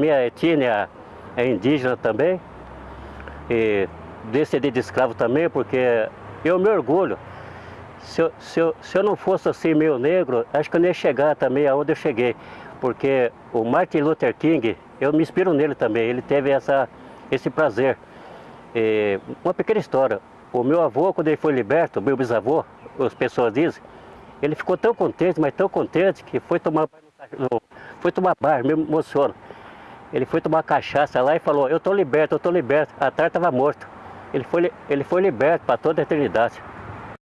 minha etnia é indígena também. E descendente de escravo também, porque eu me orgulho. Se eu, se, eu, se eu não fosse assim meio negro, acho que eu nem ia chegar também aonde eu cheguei. Porque o Martin Luther King, eu me inspiro nele também, ele teve essa, esse prazer. E uma pequena história, o meu avô, quando ele foi liberto, meu bisavô, as pessoas dizem, ele ficou tão contente, mas tão contente, que foi tomar foi tomar banho, me emociona. Ele foi tomar cachaça lá e falou, eu estou liberto, eu estou liberto. A tarde estava morto. Ele foi, ele foi liberto para toda a eternidade.